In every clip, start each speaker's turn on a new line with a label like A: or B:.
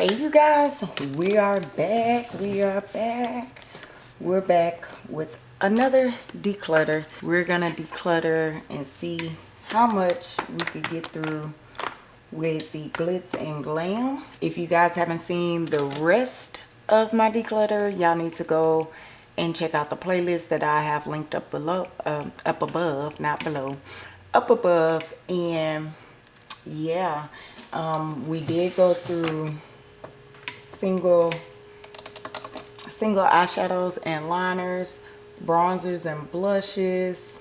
A: hey you guys. We are back. We are back. We're back with another declutter. We're gonna declutter and see how much we could get through with the glitz and glam. If you guys haven't seen the rest of my declutter y'all need to go and check out the playlist that i have linked up below um, up above not below up above. And yeah um, we did go through single single eyeshadows and liners bronzers and blushes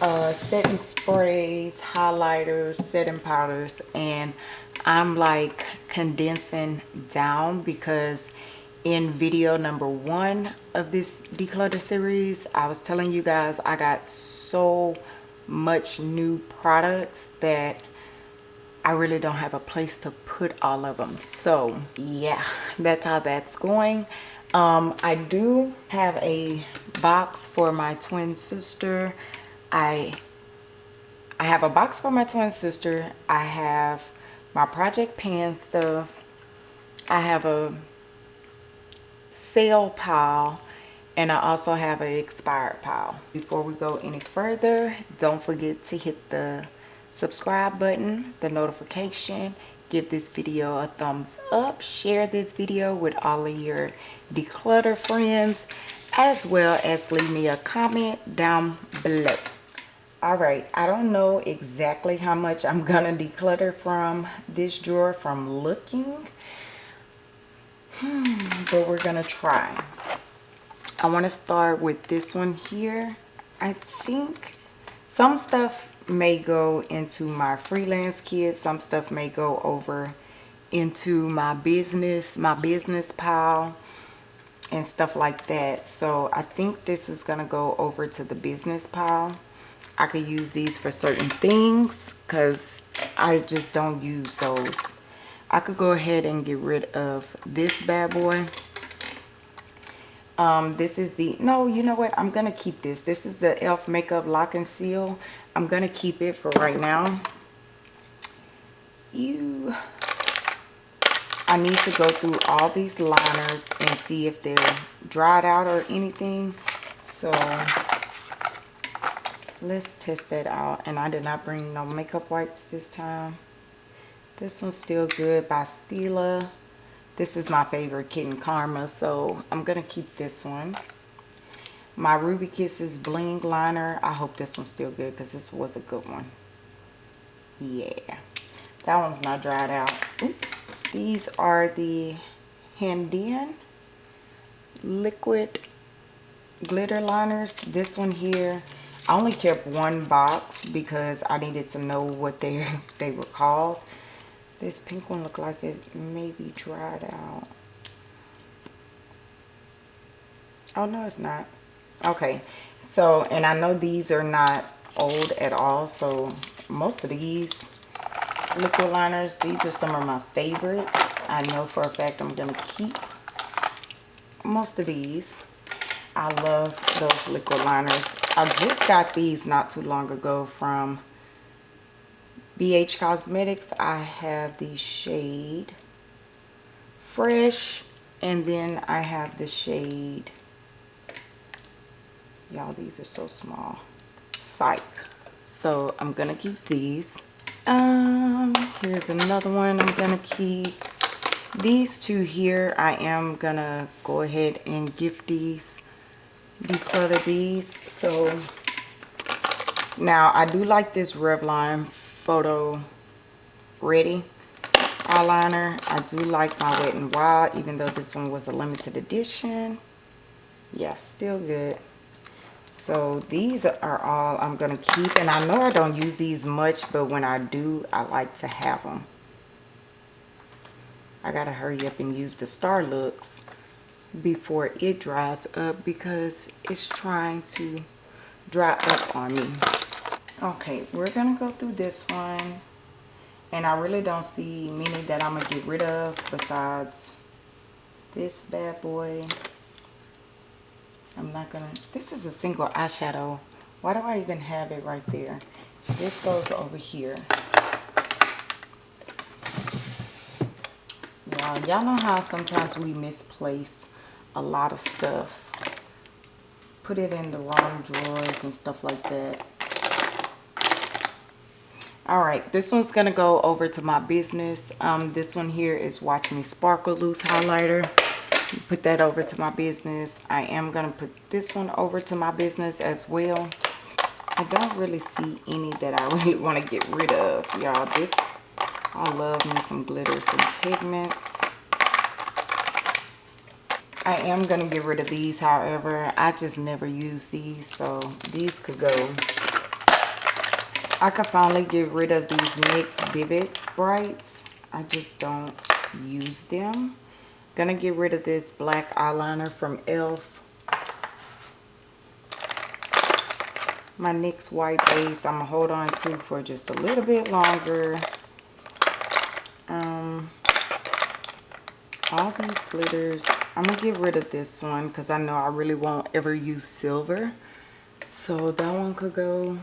A: uh, setting sprays highlighters setting powders and i'm like condensing down because in video number one of this declutter series i was telling you guys i got so much new products that I really don't have a place to put all of them. So yeah, that's how that's going. Um, I do have a box for my twin sister. I I have a box for my twin sister. I have my Project Pan stuff. I have a sale pile and I also have an expired pile. Before we go any further, don't forget to hit the subscribe button, the notification, give this video a thumbs up, share this video with all of your declutter friends, as well as leave me a comment down below. Alright, I don't know exactly how much I'm gonna declutter from this drawer from looking, hmm, but we're gonna try. I want to start with this one here. I think some stuff may go into my freelance kit some stuff may go over into my business my business pile and stuff like that. So i think this is gonna go over to the business pile. I could use these for certain things because i just don't use those. I could go ahead and get rid of this bad boy um this is the no you know what? I'm gonna keep this. This is the elf makeup lock and seal. I'm gonna keep it for right now. You i need to go through all these liners and see if they're dried out or anything. So let's test that out. And i did not bring no makeup wipes this time. This one's still good by stila this is my favorite Kitten Karma, so I'm going to keep this one. My Ruby Kisses Bling Liner. I hope this one's still good because this was a good one. Yeah. That one's not dried out. Oops. These are the Handaiyan Liquid Glitter Liners. This one here, I only kept one box because I needed to know what they, they were called. This pink one look like it may be dried out. Oh, no, it's not. Okay. So, and I know these are not old at all. So, most of these liquid liners, these are some of my favorites. I know for a fact I'm going to keep most of these. I love those liquid liners. I just got these not too long ago from BH Cosmetics, I have the shade Fresh, and then I have the shade, y'all, these are so small, Psych. So I'm going to keep these. Um, here's another one I'm going to keep. These two here, I am going to go ahead and gift these, declutter these. So now I do like this Revlon photo ready. Eyeliner. I do like my wet and wild even though this one was a limited edition. Yeah still good. So these are all i'm gonna keep and i know i don't use these much but when i do i like to have them i gotta hurry up and use the star looks before it dries up because it's trying to dry up on me okay we're gonna go through this one and I really don't see many that I'm gonna get rid of besides this bad boy I'm not gonna this is a single eyeshadow why do I even have it right there this goes over here y'all. Y'all know how sometimes we misplace a lot of stuff. Put it in the wrong drawers and stuff like that. All right, this one's gonna go over to my business. Um, this one here is Watch Me Sparkle Loose Highlighter. Put that over to my business. I am gonna put this one over to my business as well. I don't really see any that I really want to get rid of, y'all. This, I love me some glitters and pigments. I am going to get rid of these, however. I just never use these, so these could go. I could finally get rid of these NYX Vivid Brights. I just don't use them. Gonna get rid of this black eyeliner from e.l.f. My NYX white base I'm gonna hold on to for just a little bit longer. Um, all these glitters, I'm gonna get rid of this one because I know I really won't ever use silver. So that one could go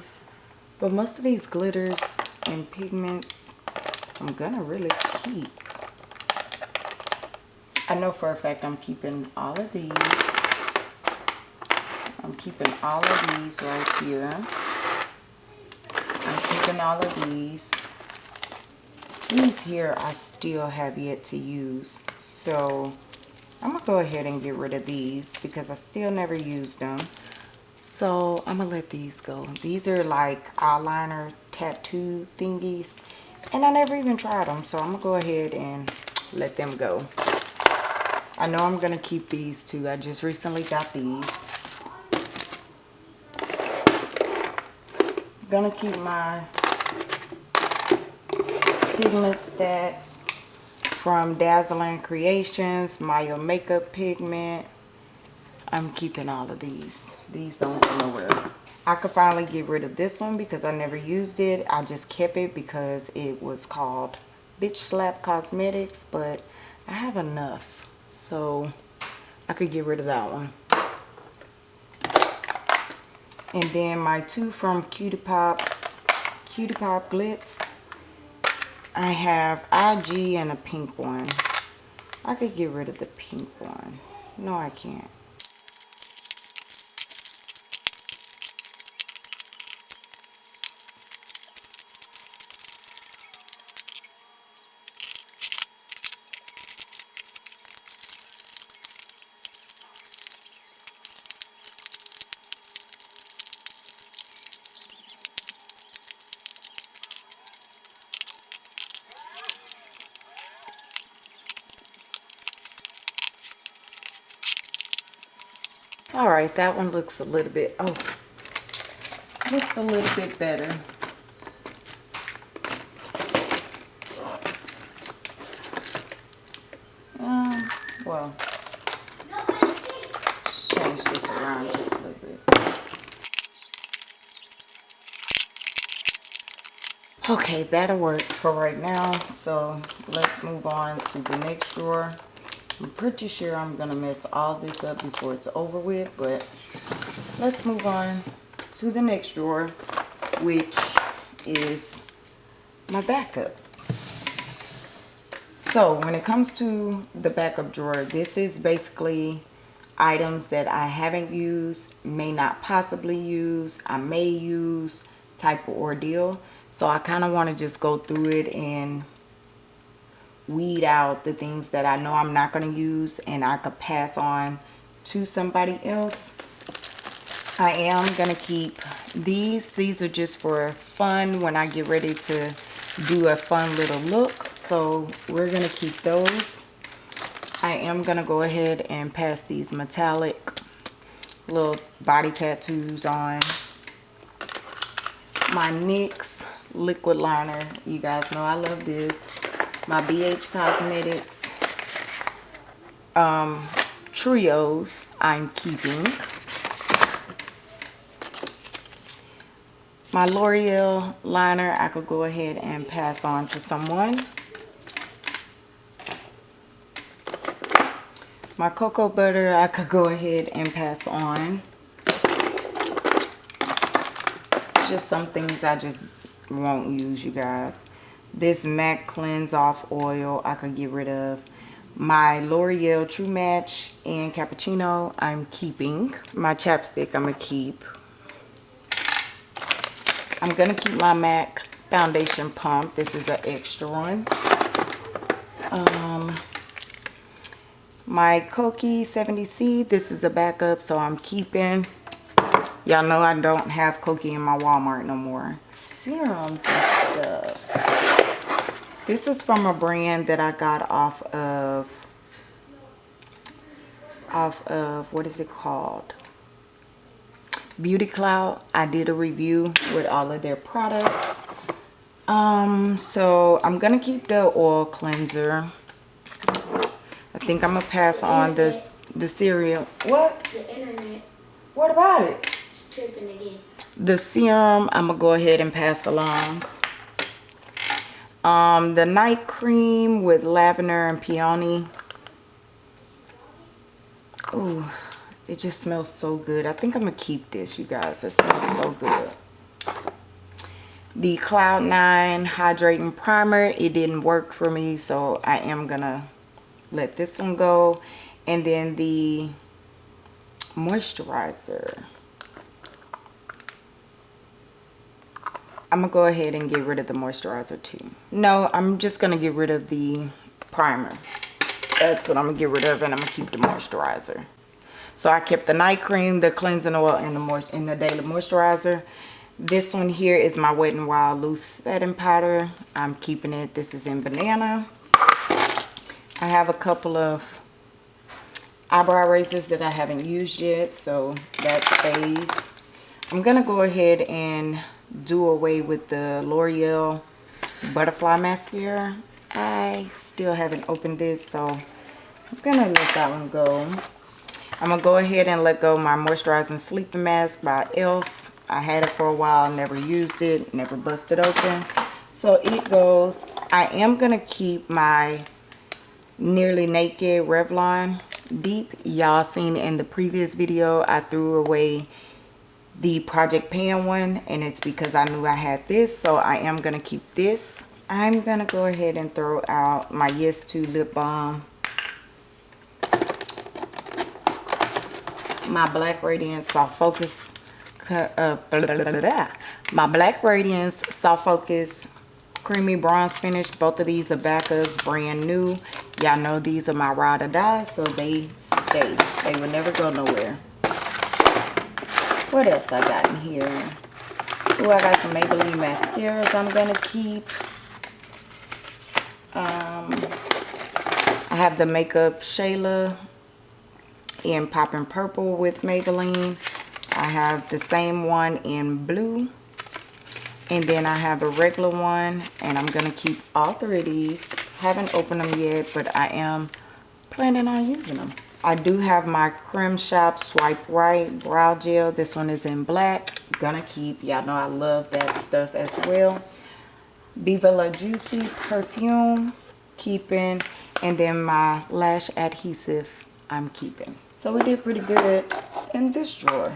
A: but most of these glitters and pigments, I'm gonna really keep. I know for a fact I'm keeping all of these. I'm keeping all of these right here. I'm keeping all of these. These here I still have yet to use. So I'm going to go ahead and get rid of these because I still never used them. So I'm to let these go. These are like eyeliner tattoo thingies. And I never even tried them. So I'm to go ahead and let them go. I know I'm to keep these too. I just recently got these. To keep my pigment stacks from Dazzling Creations, Maya Makeup Pigment. I'm keeping all of these. These don't go nowhere. I could finally get rid of this one because I never used it. I just kept it because it was called Bitch Slap Cosmetics, but I have enough. So I could get rid of that one. And then my two from Cutie Pop, Cutie Pop Glitz. I have IG and a pink one. I could get rid of the pink one. No, I can't. all right that one looks a little bit oh looks a little bit better. Um well change this around just a little bit. Okay that'll work for right now so let's move on to the next drawer I'm pretty sure I'm going to mess all this up before it's over with, but let's move on to the next drawer, which is my backups. So when it comes to the backup drawer, this is basically items that I haven't used, may not possibly use, I may use type of ordeal. So I kind of want to just go through it and weed out the things that I know I'm not going to use and I could pass on to somebody else. I am going to keep these. These are just for fun when I get ready to do a fun little look. So we're going to keep those. I am going to go ahead and pass these metallic little body tattoos on. My NYX liquid liner. You guys know I love this my BH Cosmetics um, trios I'm keeping. My L'Oreal liner I could go ahead and pass on to someone. My cocoa butter I could go ahead and pass on. Just some things I just won't use you guys this MAC cleanse off oil I could get rid of My L'Oreal True Match and Cappuccino, I'm keeping. My chapstick, I'm going to keep. I'm going to keep my MAC foundation pump. This is an extra one. Um, my Kokie 70C, this is a backup, so I'm keeping. Y'all know I don't have Kokie in my Walmart no more. Serums and stuff. This is from a brand that I got off of, off of, what is it called? Beauty Cloud. I did a review with all of their products. Um, so I'm going to keep the oil cleanser. I think I'm going to pass on this, the cereal. What?
B: The internet.
A: What about it?
B: tripping again.
A: The serum, I'm going to go ahead and pass along. Um, the night cream with lavender and peony. Ooh, it just smells so good. I think I'm going to keep this, you guys. It smells so good. The Cloud9 Hydrating Primer, it didn't work for me, so I am going to let this one go. And then the moisturizer. I'm to go ahead and get rid of the moisturizer too. No, I'm just to get rid of the primer. That's what I'm to get rid of and I'm to keep the moisturizer. So I kept the night cream, the cleansing oil, and the, and the daily moisturizer. This one here is my Wet n Wild Loose Setting Powder. I'm keeping it. This is in banana. I have a couple of eyebrow razors that I haven't used yet, so that stays. I'm going to go ahead and do away with the L'Oreal Butterfly Mascara. I still haven't opened this, so I'm to let that one go. I'm to go ahead and let go my Moisturizing Sleeping Mask by e.l.f. I had it for a while, never used it, never busted open. So it goes. I am to keep my Nearly Naked Revlon Deep. Y'all seen in the previous video, I threw away the Project Pan one and it's because I knew I had this so I am going to keep this. I'm going to go ahead and throw out my Yes To Lip Balm. My Black Radiance Soft Focus. Uh, blah, blah, blah, my Black Radiance Soft Focus Creamy Bronze Finish. Both of these are backups, brand new. Y'all know these are my ride or die, so they stay. They will never go nowhere. What else I got in here? Oh, I got some Maybelline mascaras I'm going to keep. Um, I have the Makeup Shayla in Poppin' Purple with Maybelline. I have the same one in blue. And then I have a regular one. And I'm going to keep all three of these. Haven't opened them yet, but I am planning on using them. I do have my Creme Shop Swipe Right Brow Gel. This one is in black. Gonna keep. Y'all know I love that stuff as well. Viva La Juicy Perfume. Keeping. And then my Lash Adhesive I'm keeping. So we did pretty good in this drawer.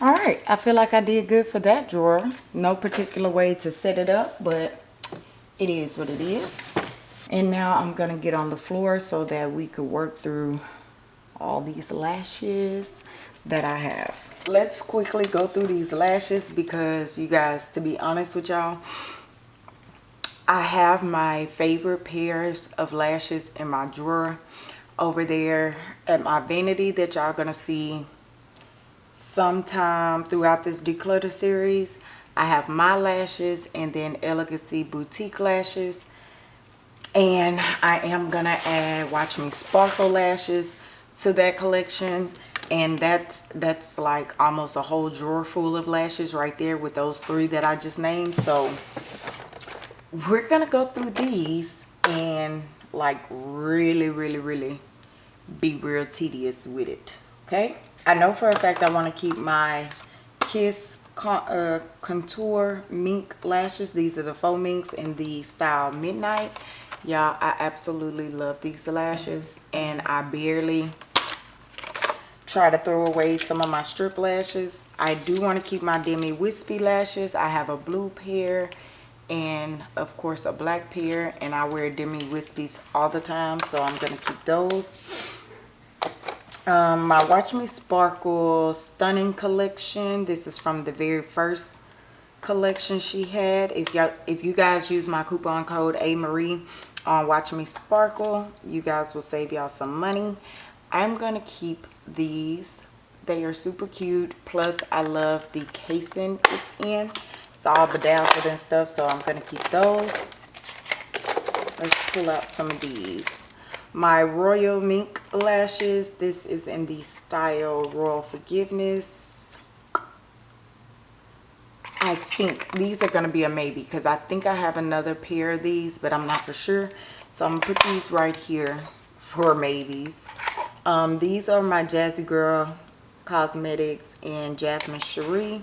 A: All right i feel like i did good for that drawer. No particular way to set it up but it is what it is. And now i'm gonna get on the floor so that we could work through all these lashes that i have. Let's quickly go through these lashes because you guys to be honest with y'all i have my favorite pairs of lashes in my drawer over there at my vanity that y'all gonna see sometime throughout this declutter series i have my lashes and then elegancy boutique lashes. And i am gonna add watch me sparkle lashes to that collection. And that's that's like almost a whole drawer full of lashes right there with those three that i just named. So we're gonna go through these and like really really really be real tedious with it okay I know for a fact I want to keep my Kiss uh, Contour Mink Lashes. These are the faux minks in the style Midnight. y'all i absolutely love these lashes and i barely try to throw away some of my strip lashes i do want to keep my demi wispy lashes i have a blue pair and of course a black pair and i wear demi wispies all the time so i'm gonna keep those um, my watch me sparkle stunning collection. This is from the very first collection she had. If y'all if you guys use my coupon code a marie on watch me sparkle you guys will save y'all some money. I'm gonna keep these. They are super cute. Plus i love the casing it's in. It's all bedazzled and stuff so i'm gonna keep those. Let's pull out some of these my royal mink lashes this is in the style royal forgiveness I think these are going to be a maybe because I think I have another pair of these, but I'm not for sure. So I'm going to put these right here for maybes. Um, these are my Jazzy Girl Cosmetics and Jasmine Cherie.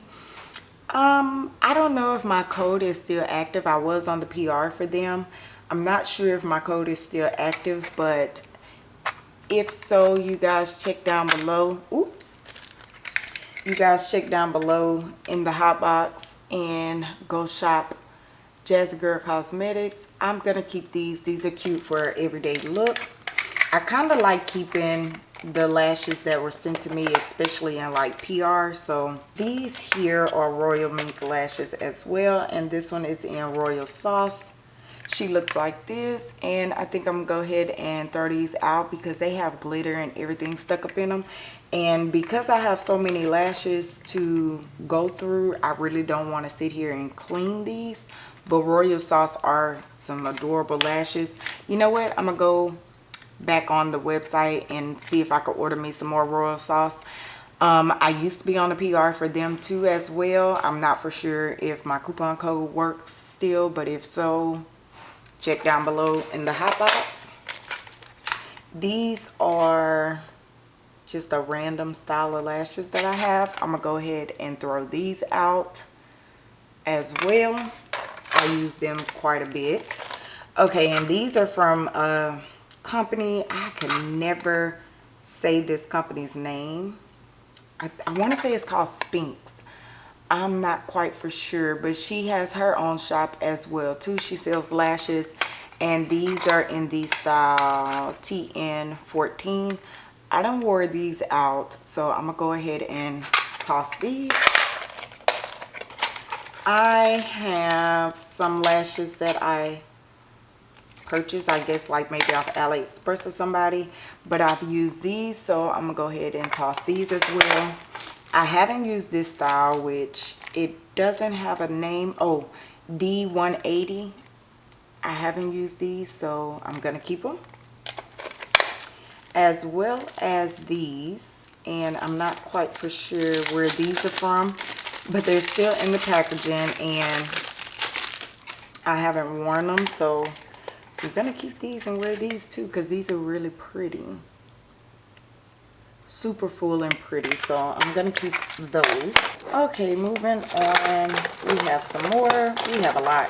A: Um, I don't know if my code is still active. I was on the PR for them. I'm not sure if my code is still active, but if so, you guys check down below. Oops you guys check down below in the hot box and go shop Jazzy Girl Cosmetics. I'm going to keep these. These are cute for everyday look. I kind of like keeping the lashes that were sent to me, especially in like PR. So these here are Royal Mink lashes as well. And this one is in Royal Sauce. She looks like this. And I think I'm to go ahead and throw these out because they have glitter and everything stuck up in them. And because I have so many lashes to go through I really don't want to sit here and clean these. But Royal Sauce are some adorable lashes. You know what? I'm gonna go back on the website and see if I could order me some more Royal Sauce. Um, I used to be on the PR for them too as well. I'm not for sure if my coupon code works still but if so check down below in the hot box these are just a random style of lashes that I have. I'm to go ahead and throw these out as well. I use them quite a bit. Okay, and these are from a company. I can never say this company's name. I, I want to say it's called Spinks. I'm not quite for sure, but she has her own shop as well too. She sells lashes and these are in the style TN14. I don't wore these out, so I'm gonna go ahead and toss these. I have some lashes that I purchased, I guess like maybe off AliExpress or somebody, but I've used these, so I'm gonna go ahead and toss these as well. I haven't used this style, which it doesn't have a name. Oh, D180. I haven't used these, so I'm gonna keep them as well as these and I'm not quite for sure where these are from but they're still in the packaging and I haven't worn them so I'm gonna keep these and wear these too because these are really pretty super full and pretty so I'm gonna keep those okay moving on we have some more we have a lot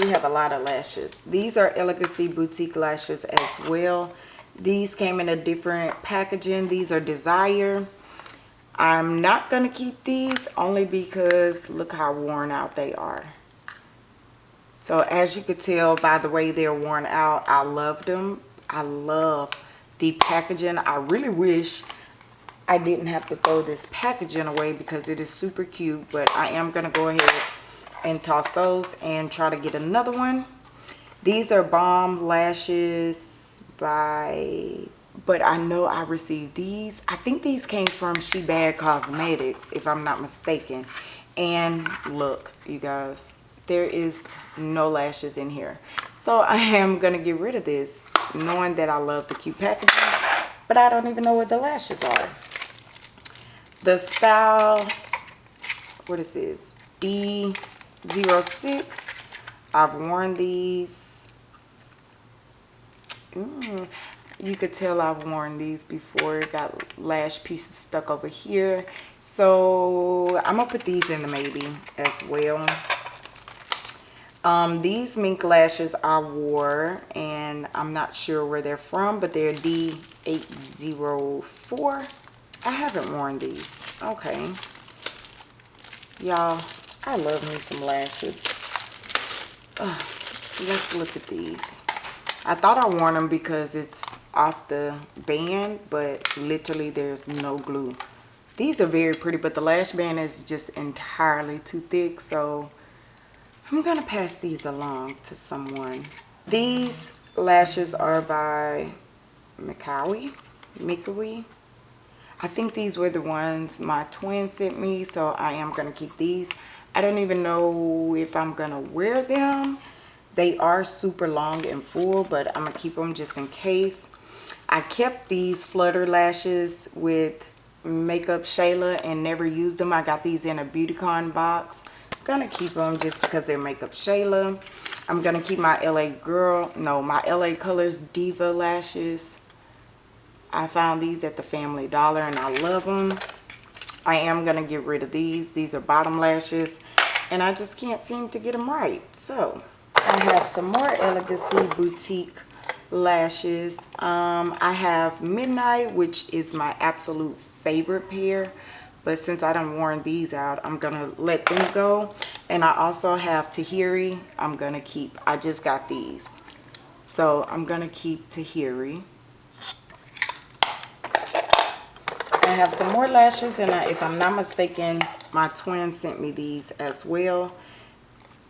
A: we have a lot of lashes these are Elegancy boutique lashes as well these came in a different packaging. These are Desire. I'm not to keep these only because look how worn out they are. So as you could tell by the way they're worn out, I love them. I love the packaging. I really wish I didn't have to throw this packaging away because it is super cute. But I am going to go ahead and toss those and try to get another one. These are Balm Lashes by but I know I received these. I think these came from She Bad Cosmetics, if I'm not mistaken. And look, you guys, there is no lashes in here. So I am going to get rid of this, knowing that I love the cute packaging, but I don't even know where the lashes are. The style, what is this? D06. I've worn these Mm, you could tell I've worn these before. Got lash pieces stuck over here. So I'm going to put these in the maybe as well. Um, these mink lashes I wore, and I'm not sure where they're from, but they're D804. I haven't worn these. Okay. Y'all, I love me some lashes. Ugh, let's look at these. I thought I worn them because it's off the band, but literally there's no glue. These are very pretty, but the lash band is just entirely too thick, so I'm going to pass these along to someone. These lashes are by Mikawi. Mikawi. I think these were the ones my twin sent me, so I am going to keep these. I don't even know if I'm going to wear them. They are super long and full, but I'm going to keep them just in case. I kept these flutter lashes with Makeup Shayla and never used them. I got these in a Beautycon box gonna keep them just because they're makeup Shayla. I'm gonna keep my LA girl, no, my LA Colors Diva lashes. I found these at the Family Dollar and I love them. I am gonna get rid of these. These are bottom lashes and I just can't seem to get them right. So I have some more Elegancy Boutique lashes. Um, I have Midnight, which is my absolute favorite pair but since I don't worn these out I'm gonna let them go. And I also have Tahiri I'm gonna keep I just got these. So I'm gonna keep Tahiri. I have some more lashes and I, if I'm not mistaken my twin sent me these as well.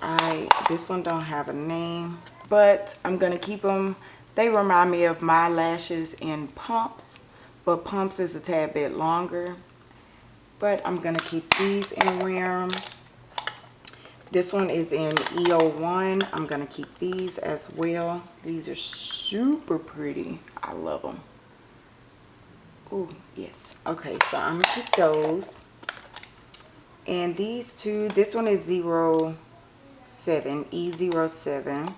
A: I this one don't have a name but I'm gonna keep them they remind me of my lashes in pumps but pumps is a tad bit longer but I'm going to keep these wear them. This one is in EO1. I'm going to keep these as well. These are super pretty. I love them. Oh, yes. Okay, so I'm going to keep those. And these two, this one is 07, E07.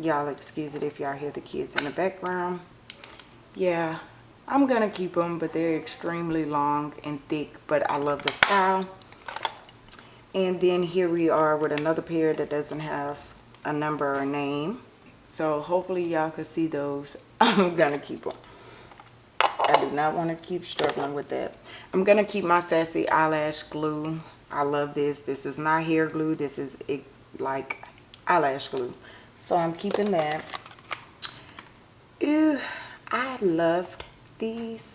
A: Y'all excuse it if y'all hear the kids in the background. Yeah, I'm gonna keep them but they're extremely long and thick but I love the style. And then here we are with another pair that doesn't have a number or name. So hopefully y'all can see those. I'm gonna keep them I do not want to keep struggling with that. I'm gonna keep my sassy eyelash glue. I love this. This is not hair glue. This is it, like eyelash glue. So I'm keeping that. Ew, I loved these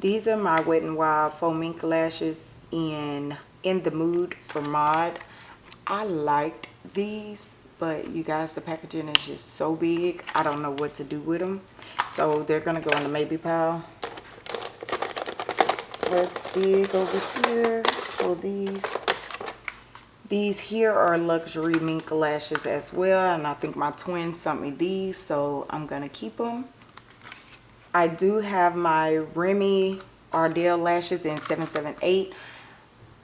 A: these are my wet and wild faux mink lashes in in the mood for mod. I liked these but you guys the packaging is just so big i don't know what to do with them so they're gonna go in the maybe pile. Let's dig over here for these. These here are luxury mink lashes as well and i think my twin sent me these so i'm gonna keep them I do have my Remy Ardell lashes in 778.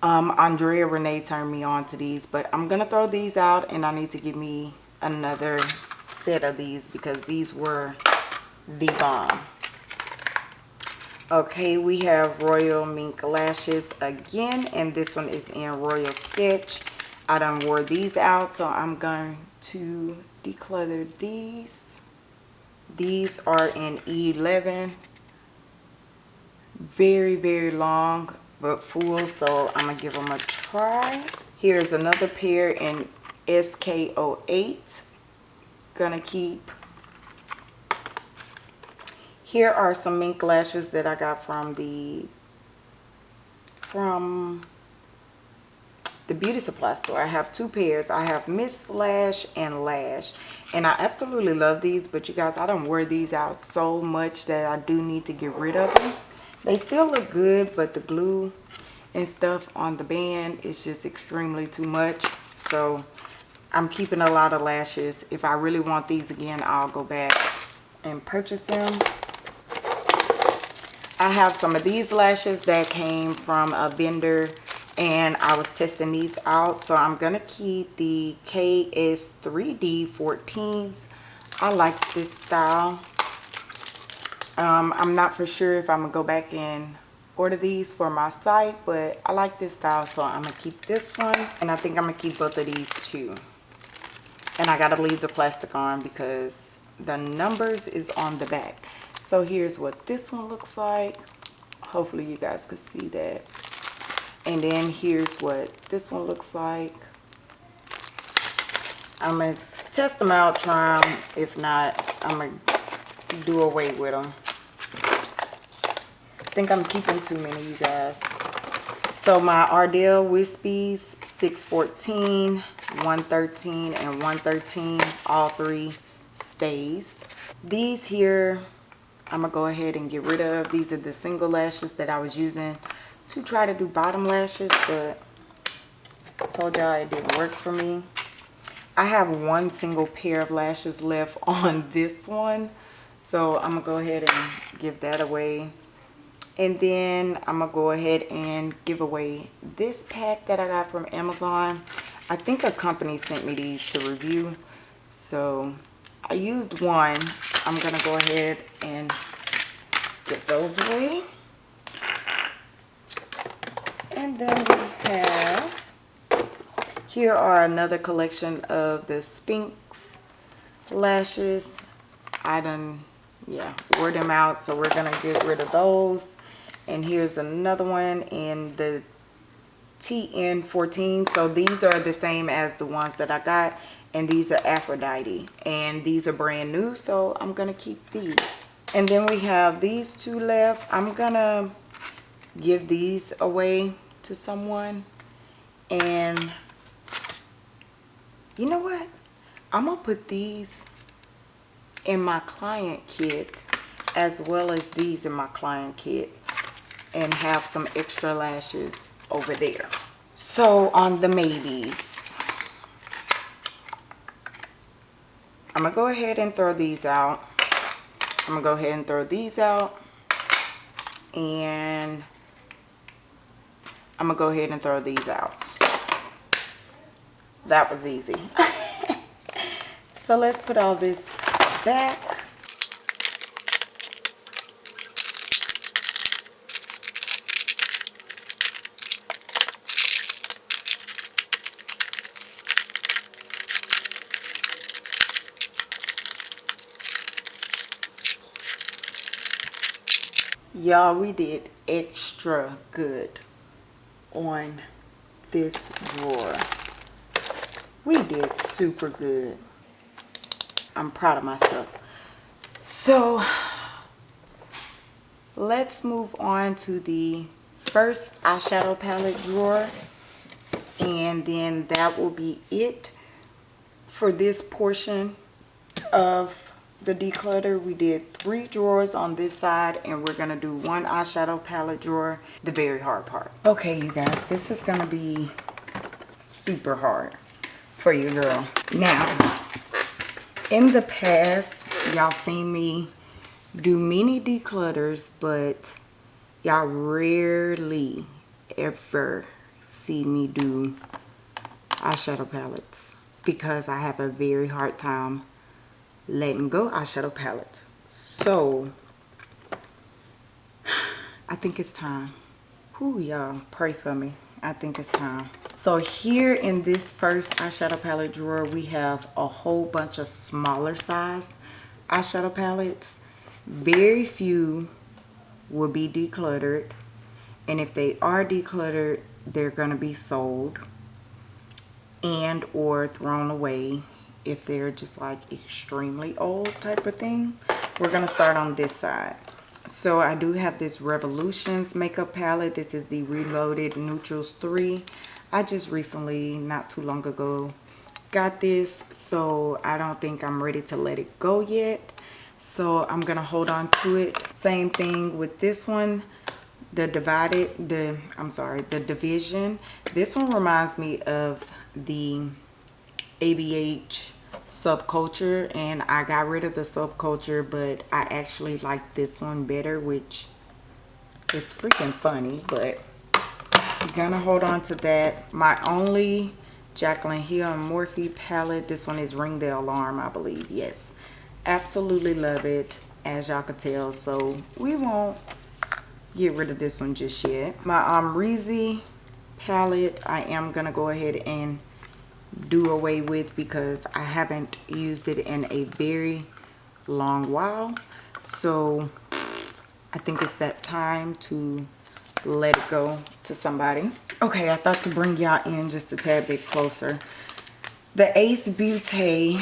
A: Um, Andrea Renee turned me on to these, but I'm going to throw these out and I need to give me another set of these because these were the bomb. Okay, we have Royal Mink Lashes again, and this one is in Royal Sketch. I done wore these out, so I'm going to declutter these. These are in E11. Very, very long but full, so I'm to give them a try. Here's another pair in SK08. Gonna keep. Here are some mink lashes that I got from the from the beauty supply store. I have two pairs. I have Miss Lash and Lash. And I absolutely love these. But you guys, I don't wear these out so much that I do need to get rid of them. They still look good. But the glue and stuff on the band is just extremely too much. So I'm keeping a lot of lashes. If I really want these again, I'll go back and purchase them. I have some of these lashes that came from a vendor and I was testing these out. So I'm gonna keep the KS3D 14s I like this style. Um, I'm not for sure if I'm gonna go back and order these for my site but I like this style so I'm gonna keep this one and I think I'm gonna keep both of these too. And I gotta leave the plastic on because the numbers is on the back. So here's what this one looks like. Hopefully you guys can see that and then here's what this one looks like. I'm gonna test them out try them if not I'm gonna do away with them I think I'm keeping too many you guys. So my Ardell Wispies 614 113 and 113 all three stays. These here I'm gonna go ahead and get rid of. These are the single lashes that I was using to try to do bottom lashes but I told y'all it didn't work for me. I have one single pair of lashes left on this one so I'm gonna go ahead and give that away. And then I'm gonna go ahead and give away this pack that I got from Amazon. I think a company sent me these to review so I used one. I'm gonna go ahead and get those away and then we have here are another collection of the Sphinx lashes. I done yeah wore them out so we're gonna get rid of those. And here's another one in the TN14 so these are the same as the ones that I got and these are Aphrodite and these are brand new so I'm gonna keep these. And then we have these two left. I'm gonna give these away to someone and you know what I'm gonna put these in my client kit as well as these in my client kit and have some extra lashes over there. So on the maybes, I'm to go ahead and throw these out. I'm to go ahead and throw these out. And I'm to go ahead and throw these out. That was easy. so let's put all this back. y'all we did extra good on this drawer. We did super good. I'm proud of myself. So let's move on to the first eyeshadow palette drawer and then that will be it for this portion of the declutter. We did three drawers on this side and we're gonna do one eyeshadow palette drawer the very hard part. Okay you guys this is gonna be super hard for you girl. Now in the past y'all seen me do mini declutters but y'all rarely ever see me do eyeshadow palettes because I have a very hard time letting go eyeshadow palette. So I think it's time. Who y'all pray for me. I think it's time. So here in this first eyeshadow palette drawer we have a whole bunch of smaller size eyeshadow palettes. Very few will be decluttered. And if they are decluttered they're going to be sold and or thrown away if they're just like extremely old type of thing. We're going to start on this side. So I do have this Revolutions makeup palette. This is the Reloaded Neutrals 3. I just recently, not too long ago, got this. So I don't think I'm ready to let it go yet. So I'm going to hold on to it. Same thing with this one. The divided, the, I'm sorry, the division. This one reminds me of the ABH subculture and I got rid of the subculture but I actually like this one better which is freaking funny but I'm gonna hold on to that. My only Jaclyn Hill and Morphe palette this one is ring the alarm I believe yes. Absolutely love it as y'all can tell so we won't get rid of this one just yet. My um Reezy palette I am gonna go ahead and do away with because I haven't used it in a very long while. So I think it's that time to let it go to somebody. Okay I thought to bring y'all in just a tad bit closer. The Ace Beauty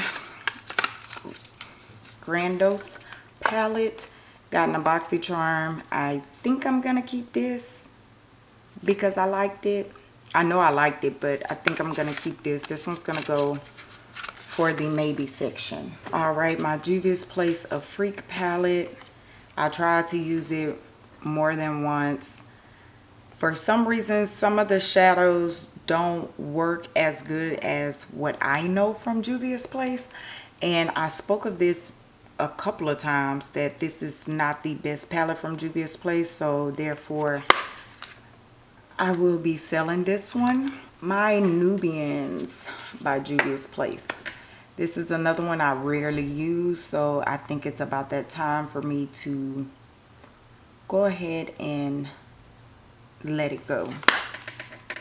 A: Grandos palette got an BoxyCharm I think I'm gonna keep this because I liked it I know I liked it but I think I'm gonna keep this. This one's gonna go for the maybe section. All right my Juvia's Place of Freak palette. I tried to use it more than once. For some reason some of the shadows don't work as good as what I know from Juvia's Place and I spoke of this a couple of times that this is not the best palette from Juvia's Place so therefore I will be selling this one my Nubians by Juvia's Place. This is another one I rarely use so I think it's about that time for me to go ahead and let it go.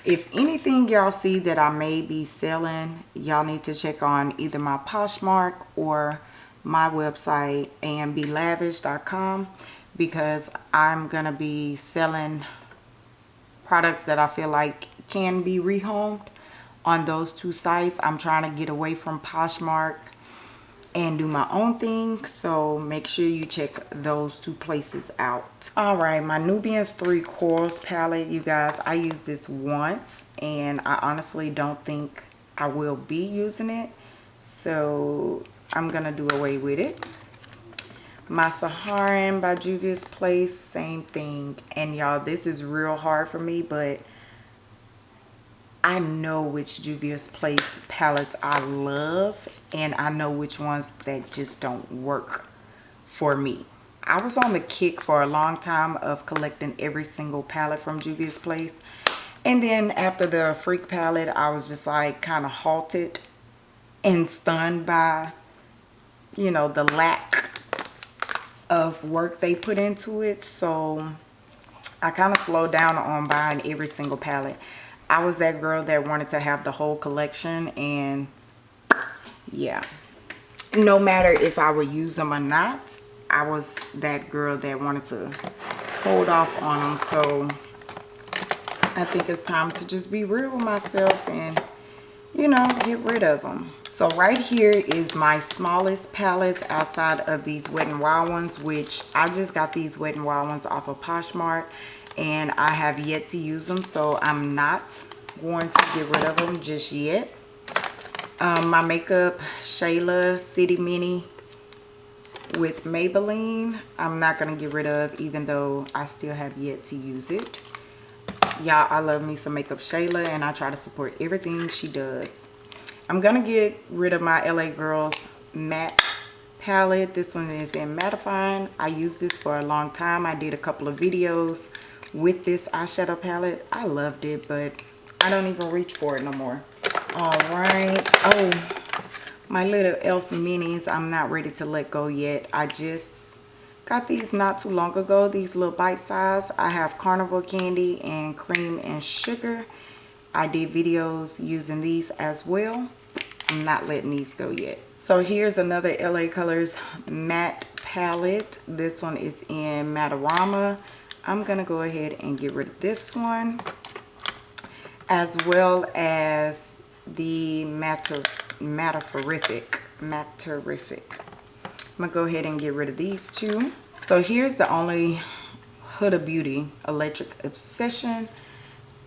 A: If anything y'all see that I may be selling y'all need to check on either my Poshmark or my website amblavish.com because I'm gonna be selling products that I feel like can be rehomed on those two sites I'm trying to get away from Poshmark and do my own thing so make sure you check those two places out all right my nubians three corals palette you guys i used this once and i honestly don't think i will be using it so I'm gonna do away with it. My Saharan by Juvia's Place, same thing. And y'all, this is real hard for me, but I know which Juvia's Place palettes I love, and I know which ones that just don't work for me. I was on the kick for a long time of collecting every single palette from Juvia's Place. And then after the Freak palette, I was just like kind of halted and stunned by you know, the lack of work they put into it. So I kind of slowed down on buying every single palette. I was that girl that wanted to have the whole collection and yeah. No matter if I would use them or not, I was that girl that wanted to hold off on them. So I think it's time to just be real with myself and you know, get rid of them. So right here is my smallest palettes outside of these Wet n Wild ones, which I just got these Wet n Wild ones off of Poshmark and I have yet to use them. So I'm not going to get rid of them just yet. Um, my makeup Shayla City Mini with Maybelline. I'm not going to get rid of even though I still have yet to use it y'all i love me some makeup shayla and i try to support everything she does. I'm gonna get rid of my la girls matte palette. This one is in mattifying. I used this for a long time. I did a couple of videos with this eyeshadow palette. I loved it but i don't even reach for it no more. All right. Oh my little elf minis i'm not ready to let go yet. I just Got these not too long ago, these little bite size. I have carnival candy and cream and sugar. I did videos using these as well. I'm not letting these go yet. So here's another LA Colors matte palette. This one is in Mattarama. I'm to go ahead and get rid of this one. As well as the Matter, Matterific. Matterific. I'm to go ahead and get rid of these two. So here's the only Huda Beauty Electric Obsession.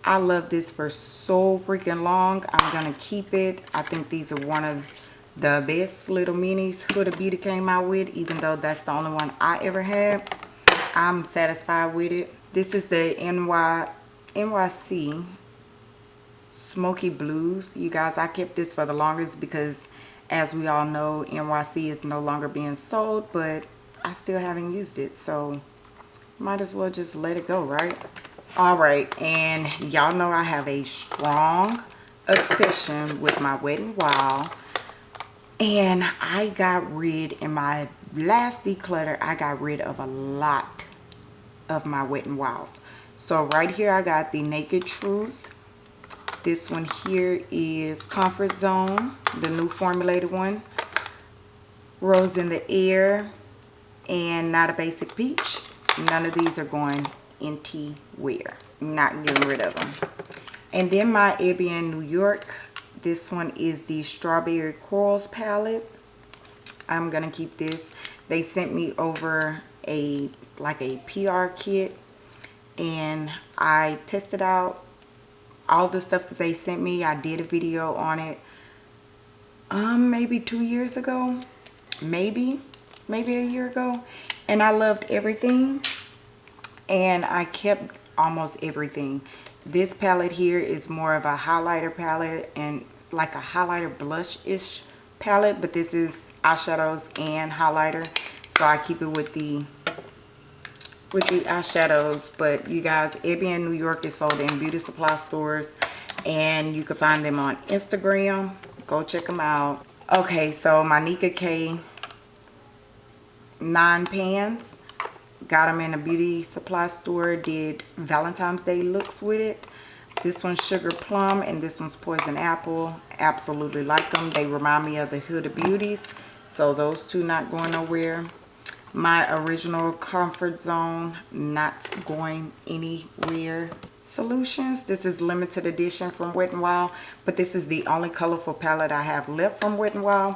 A: I love this for so freaking long. I'm going to keep it. I think these are one of the best little minis Huda Beauty came out with. Even though that's the only one I ever had. I'm satisfied with it. This is the NY, NYC Smoky Blues. You guys, I kept this for the longest because as we all know NYC is no longer being sold but I still haven't used it so might as well just let it go right? All right and y'all know I have a strong obsession with my Wet n Wild and I got rid in my last declutter I got rid of a lot of my Wet n Wilds so right here I got the Naked Truth. This one here is Comfort Zone, the new formulated one. Rose in the Air and Not a Basic Peach. None of these are going anywhere. Not getting rid of them. And then my Ebin New York. This one is the Strawberry Corals palette. I'm going to keep this. They sent me over a like a PR kit and I tested out all the stuff that they sent me. I did a video on it um maybe two years ago maybe maybe a year ago and I loved everything and I kept almost everything. This palette here is more of a highlighter palette and like a highlighter blush-ish palette but this is eyeshadows and highlighter so I keep it with the with the eyeshadows. But you guys Ebin New York is sold in beauty supply stores and you can find them on Instagram. Go check them out. Okay so my Nicka K nine pans got them in a beauty supply store did Valentine's Day looks with it. This one's sugar plum and this one's poison apple. Absolutely like them they remind me of the Huda Beauties so those two not going nowhere. My original comfort zone not going anywhere. Solutions this is limited edition from wet n wild but this is the only colorful palette i have left from wet n wild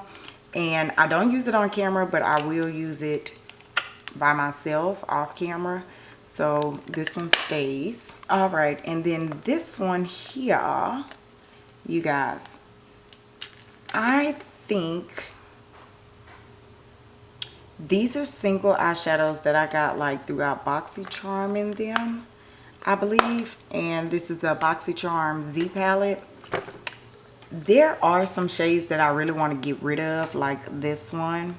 A: and i don't use it on camera but i will use it by myself off camera so this one stays all right and then this one here you guys i think these are single eyeshadows that I got like throughout BoxyCharm in them, I believe. And this is a BoxyCharm Z palette. There are some shades that I really want to get rid of, like this one.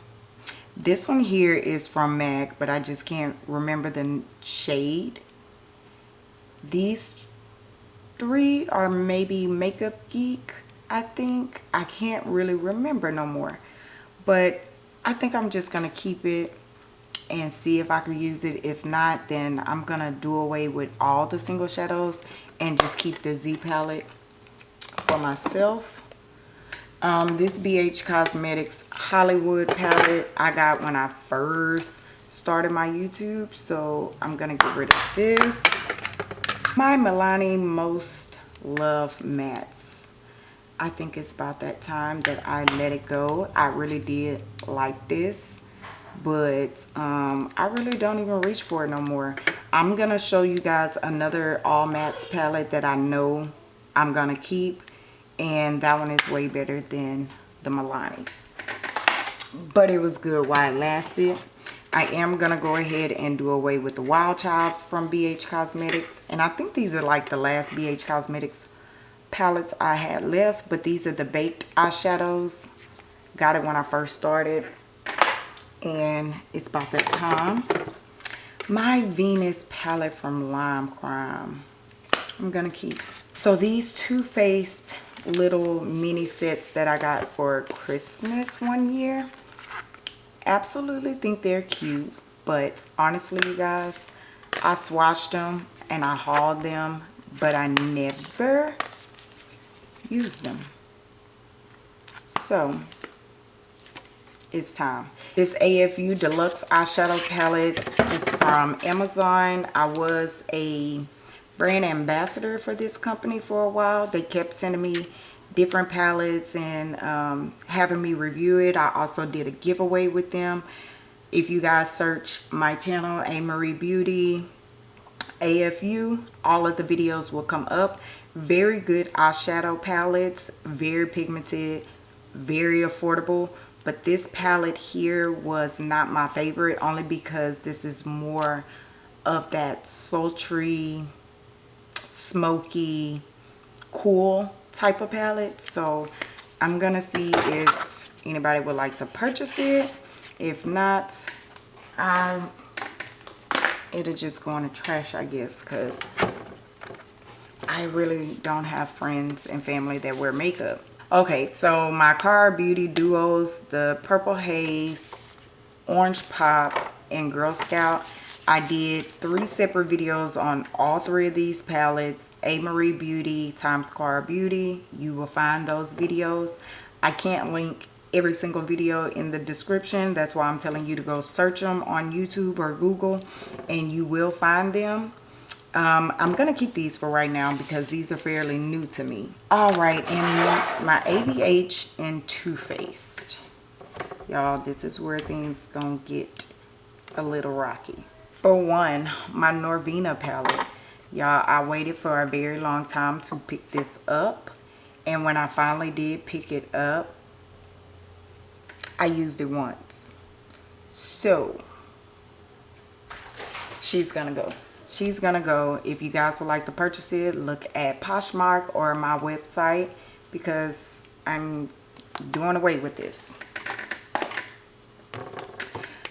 A: This one here is from MAC, but I just can't remember the shade. These three are maybe Makeup Geek, I think. I can't really remember no more. But I think I'm just to keep it and see if I can use it. If not, then I'm to do away with all the single shadows and just keep the Z palette for myself. Um, this BH Cosmetics Hollywood palette I got when I first started my YouTube. So I'm going to get rid of this. My Milani Most Love Mattes. I think it's about that time that I let it go. I really did like this, but um, I really don't even reach for it no more. I'm going to show you guys another All Mattes palette that I know I'm going to keep, and that one is way better than the Milani. But it was good while it lasted. I am going to go ahead and do away with the Wild Child from BH Cosmetics. And I think these are like the last BH Cosmetics palettes I had left. But these are the baked eyeshadows. Got it when I first started. And it's about that time. My Venus palette from Lime Crime. I'm going to keep. So these Too Faced little mini sets that I got for Christmas one year. Absolutely think they're cute. But honestly, you guys, I swatched them and I hauled them. But I never used them. So, it's time. This AFU Deluxe Eyeshadow Palette is from Amazon. I was a brand ambassador for this company for a while. They kept sending me different palettes and um, having me review it. I also did a giveaway with them. If you guys search my channel, A. Marie Beauty, AFU, all of the videos will come up very good eyeshadow palettes very pigmented very affordable but this palette here was not my favorite only because this is more of that sultry smoky cool type of palette so i'm gonna see if anybody would like to purchase it if not um it'll just go in the trash i guess because I really don't have friends and family that wear makeup. Okay, so my Kara Beauty Duos, the Purple Haze, Orange Pop, and Girl Scout. I did three separate videos on all three of these palettes. A. Marie Beauty, Times Square Beauty. You will find those videos. I can't link every single video in the description. That's why I'm telling you to go search them on YouTube or Google and you will find them. Um, I'm going to keep these for right now because these are fairly new to me. All right, and my ABH and Too Faced. Y'all, this is where things going to get a little rocky. For one, my Norvina palette. Y'all, I waited for a very long time to pick this up. And when I finally did pick it up, I used it once. So, she's to go. She's to go. If you guys would like to purchase it, look at Poshmark or my website because I'm doing away with this.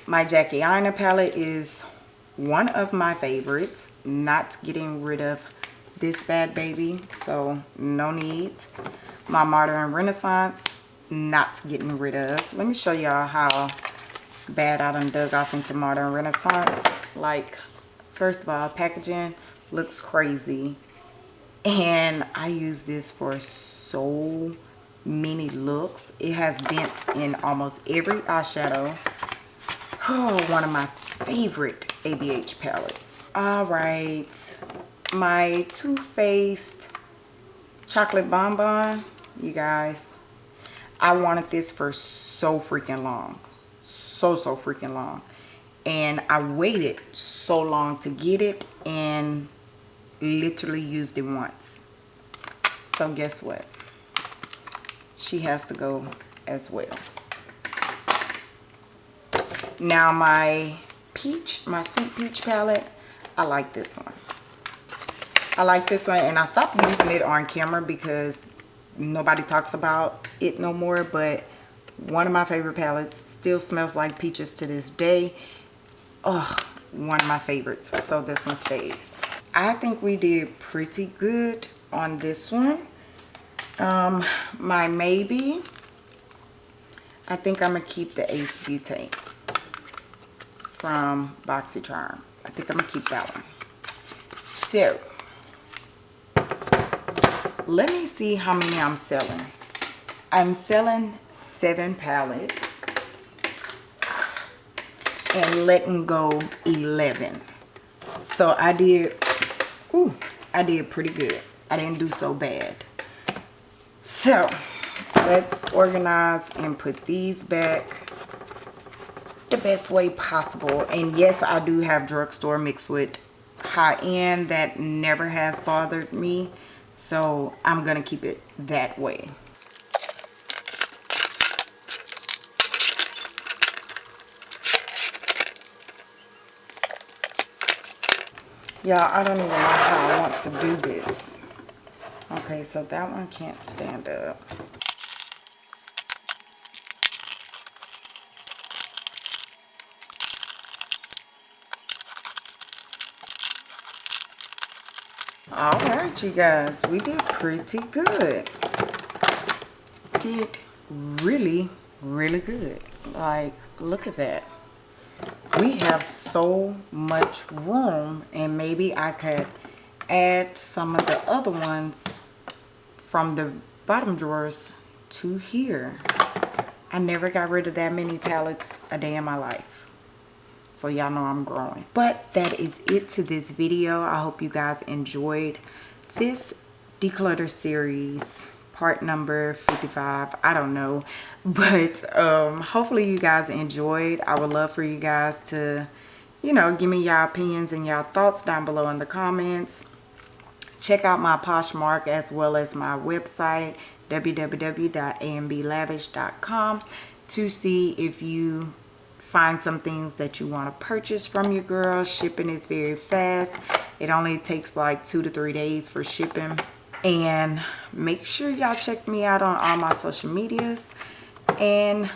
A: My Jackie Aina palette is one of my favorites not getting rid of this bad baby so no needs my modern renaissance not getting rid of. Let me show y'all how bad i done dug off into modern renaissance. Like first of all packaging looks crazy. And i use this for so many looks. It has dents in almost every eyeshadow. Oh one of my favorite ABH palettes. All right, my Too Faced Chocolate Bonbon, you guys. I wanted this for so freaking long. So, so freaking long. And I waited so long to get it and literally used it once. So guess what? She has to go as well. Now my peach my sweet peach palette. I like this one. I like this one and i stopped using it on camera because nobody talks about it no more but one of my favorite palettes still smells like peaches to this day. Oh one of my favorites so this one stays. I think we did pretty good on this one. Um my maybe i think i'm gonna keep the Ace Beauté from BoxyCharm. I think I'm going to keep that one. So, let me see how many I'm selling. I'm selling seven palettes and letting go 11. So I did, ooh, I did pretty good. I didn't do so bad. So let's organize and put these back the best way possible. And yes i do have drugstore mixed with high-end that never has bothered me. So i'm gonna keep it that way. Y'all i don't even know how i want to do this. Okay so that one can't stand up all right you guys we did pretty good. Did really really good. Like look at that. We have so much room and maybe I could add some of the other ones from the bottom drawers to here. I never got rid of that many palettes a day in my life so y'all know i'm growing. But that is it to this video. I hope you guys enjoyed this declutter series part number 55 i don't know. But um hopefully you guys enjoyed. I would love for you guys to you know give me your opinions and your thoughts down below in the comments. Check out my poshmark as well as my website www.amblavish.com to see if you find some things that you want to purchase from your girl. Shipping is very fast. It only takes like two to three days for shipping. And make sure y'all check me out on all my social medias. And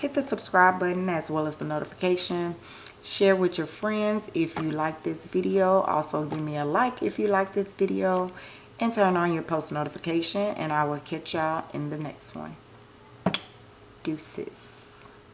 A: hit the subscribe button as well as the notification. Share with your friends if you like this video. Also give me a like if you like this video. And turn on your post notification and i will catch y'all in the next one. Deuces